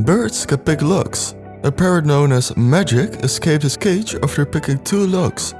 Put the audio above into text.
Birds can pick locks. A parrot known as Magic escaped his cage after picking two locks.